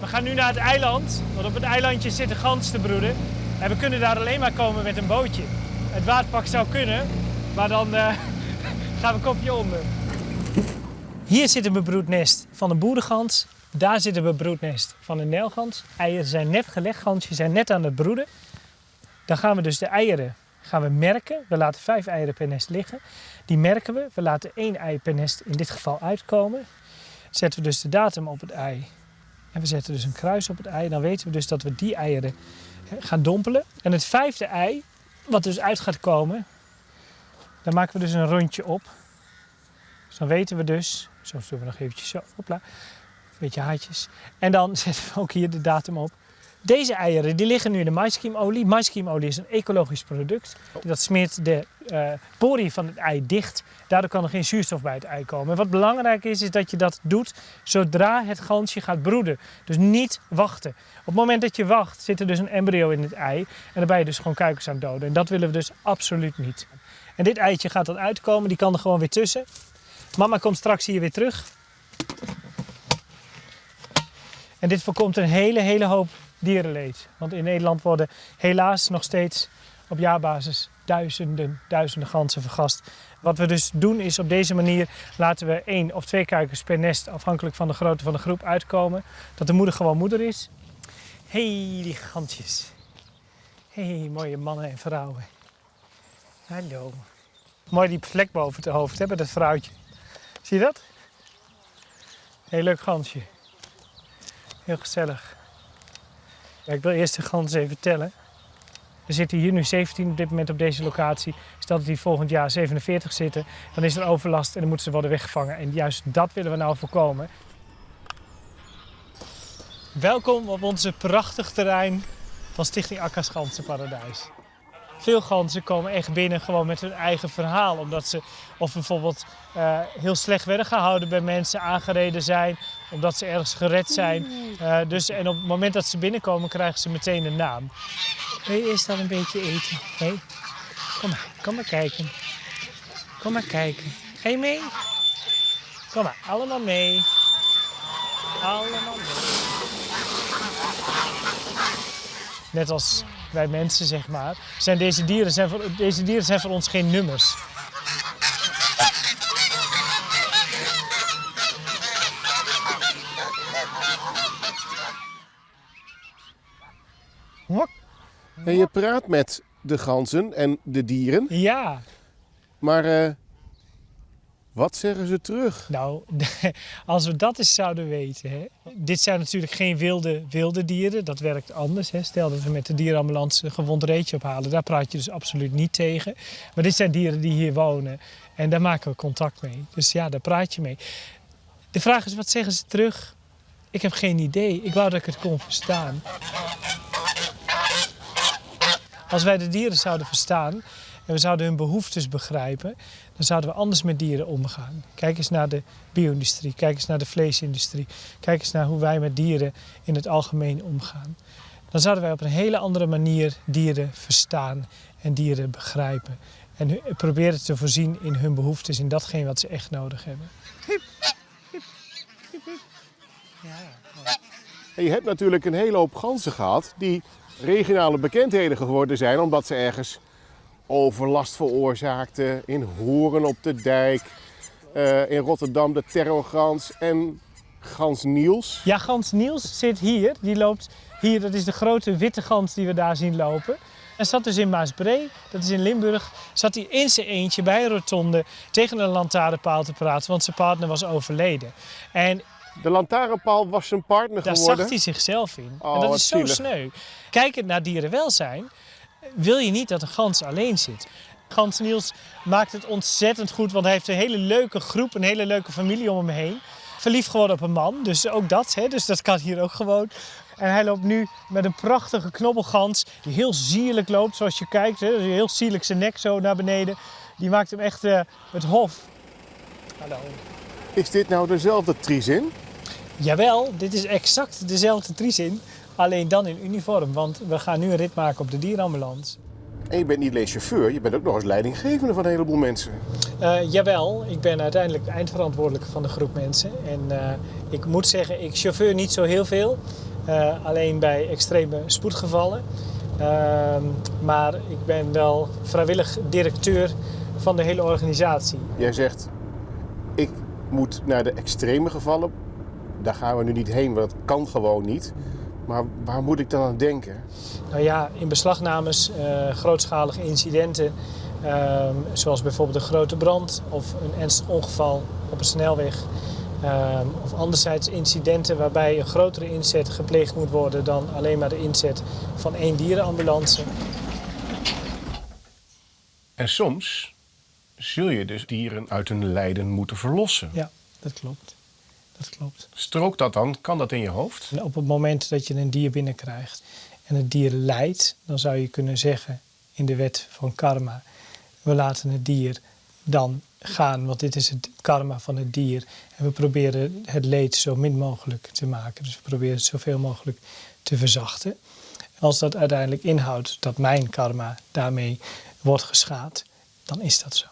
We gaan nu naar het eiland, want op het eilandje zitten ganzen te broeden. En we kunnen daar alleen maar komen met een bootje. Het waterpak zou kunnen, maar dan eh, gaan we kopje onder. Hier zit een bebroednest van een boerengans. Daar zit een bebroednest van een nijlgans. Eieren zijn net gelegd, gansjes zijn net aan het broeden. Dan gaan we dus de eieren gaan we merken. We laten vijf eieren per nest liggen. Die merken we. We laten één ei per nest in dit geval uitkomen. Zetten we dus de datum op het ei. En we zetten dus een kruis op het ei. Dan weten we dus dat we die eieren gaan dompelen. En het vijfde ei, wat dus uit gaat komen, daar maken we dus een rondje op. Dus dan weten we dus, zo doen we nog eventjes zo, hopla, een beetje haartjes. En dan zetten we ook hier de datum op. Deze eieren die liggen nu in de maiskiemolie. Maiskiemolie is een ecologisch product. Dat smeert de uh, poriën van het ei dicht. Daardoor kan er geen zuurstof bij het ei komen. En wat belangrijk is, is dat je dat doet zodra het gansje gaat broeden. Dus niet wachten. Op het moment dat je wacht, zit er dus een embryo in het ei. En dan ben je dus gewoon kuikens aan het doden. En dat willen we dus absoluut niet. En dit eitje gaat dan uitkomen. Die kan er gewoon weer tussen. Mama komt straks hier weer terug. En dit voorkomt een hele, hele hoop dierenleed. Want in Nederland worden helaas nog steeds op jaarbasis duizenden, duizenden ganzen vergast. Wat we dus doen is op deze manier laten we één of twee kuikens per nest, afhankelijk van de grootte van de groep, uitkomen. Dat de moeder gewoon moeder is. Hé, hey, die gansjes. Hé, hey, mooie mannen en vrouwen. Hallo. Mooi die vlek boven het hoofd hebben, dat vrouwtje. Zie je dat? Heel leuk gansje. Heel gezellig. Ik wil eerst de ganzen even tellen. Er zitten hier nu 17 op dit moment op deze locatie. Stel dat die volgend jaar 47 zitten, dan is er overlast en dan moeten ze worden weggevangen. En juist dat willen we nou voorkomen. Welkom op onze prachtig terrein van Stichting Akka's Ganzenparadijs. Veel ganzen komen echt binnen gewoon met hun eigen verhaal. Omdat ze of bijvoorbeeld uh, heel slecht werden gehouden bij mensen, aangereden zijn. Omdat ze ergens gered zijn. Uh, dus, en op het moment dat ze binnenkomen krijgen ze meteen een naam. Wil je eerst dan een beetje eten? Hey? Kom maar, kom maar kijken. Kom maar kijken. Ga je mee? Kom maar, allemaal mee. Allemaal mee. Net als wij mensen, zeg maar, zijn deze dieren zijn voor, deze dieren zijn voor ons geen nummers. En je praat met de ganzen en de dieren. Ja. Maar uh, wat zeggen ze terug? Nou, als we dat eens zouden weten. Hè. Dit zijn natuurlijk geen wilde, wilde dieren. Dat werkt anders. Hè. Stel dat we met de dierenambulance een gewond reetje ophalen. Daar praat je dus absoluut niet tegen. Maar dit zijn dieren die hier wonen. En daar maken we contact mee. Dus ja, daar praat je mee. De vraag is, wat zeggen ze terug? Ik heb geen idee. Ik wou dat ik het kon verstaan. Als wij de dieren zouden verstaan en we zouden hun behoeftes begrijpen, dan zouden we anders met dieren omgaan. Kijk eens naar de bio-industrie, kijk eens naar de vleesindustrie, kijk eens naar hoe wij met dieren in het algemeen omgaan. Dan zouden wij op een hele andere manier dieren verstaan en dieren begrijpen. En proberen te voorzien in hun behoeftes, in datgene wat ze echt nodig hebben. En je hebt natuurlijk een hele hoop ganzen gehad die regionale bekendheden geworden zijn omdat ze ergens overlast veroorzaakten. In Horen op de Dijk, uh, in Rotterdam de terrorgans en gans Niels. Ja, gans Niels zit hier. Die loopt hier, dat is de grote witte gans die we daar zien lopen. En zat dus in Maasbree, dat is in Limburg, zat hij in zijn eentje bij een rotonde tegen een lantaarnpaal te praten, want zijn partner was overleden. En de lantaarnpaal was zijn partner Daar geworden? Daar zag hij zichzelf in. Oh, en dat is zo zielig. sneu. Kijkend naar dierenwelzijn wil je niet dat een gans alleen zit. Gans Niels maakt het ontzettend goed, want hij heeft een hele leuke groep, een hele leuke familie om hem heen. Verliefd geworden op een man, dus ook dat, hè, dus dat kan hier ook gewoon. En hij loopt nu met een prachtige knobbelgans die heel sierlijk loopt, zoals je kijkt. Hè, heel sierlijk zijn nek zo naar beneden. Die maakt hem echt uh, het hof. Hallo. Is dit nou dezelfde Trizin? Jawel, dit is exact dezelfde Trizin, alleen dan in uniform. Want we gaan nu een rit maken op de dierenambulance. En je bent niet alleen chauffeur, je bent ook nog eens leidinggevende van een heleboel mensen. Uh, jawel, ik ben uiteindelijk eindverantwoordelijke van de groep mensen. En uh, ik moet zeggen, ik chauffeur niet zo heel veel. eh, alleen bij extreme spoedgevallen. Ehm, maar ik ben wel vrijwillig directeur van de hele organisatie. Jij zegt, ik moet naar de extreme gevallen. Daar gaan we nu niet heen, want dat kan gewoon niet. Maar waar moet ik dan aan denken? Nou ja, in beslagnames, eh, grootschalige incidenten, ehm, zoals bijvoorbeeld een grote brand of een ernstig ongeval op een snelweg. ehm, of anderzijds incidenten waarbij een grotere inzet gepleegd moet worden dan alleen maar de inzet van één dierenambulance. En soms zul je dus dieren uit hun lijden moeten verlossen. Ja, dat klopt. Dat klopt. Strookt dat dan? Kan dat in je hoofd? En op het moment dat je een dier binnenkrijgt en het dier lijdt, dan zou je kunnen zeggen in de wet van karma, we laten het dier dan gaan, want dit is het karma van het dier. En we proberen het leed zo min mogelijk te maken. Dus we proberen het zoveel mogelijk te verzachten. Als dat uiteindelijk inhoudt dat mijn karma daarmee wordt geschaad, dan is dat zo.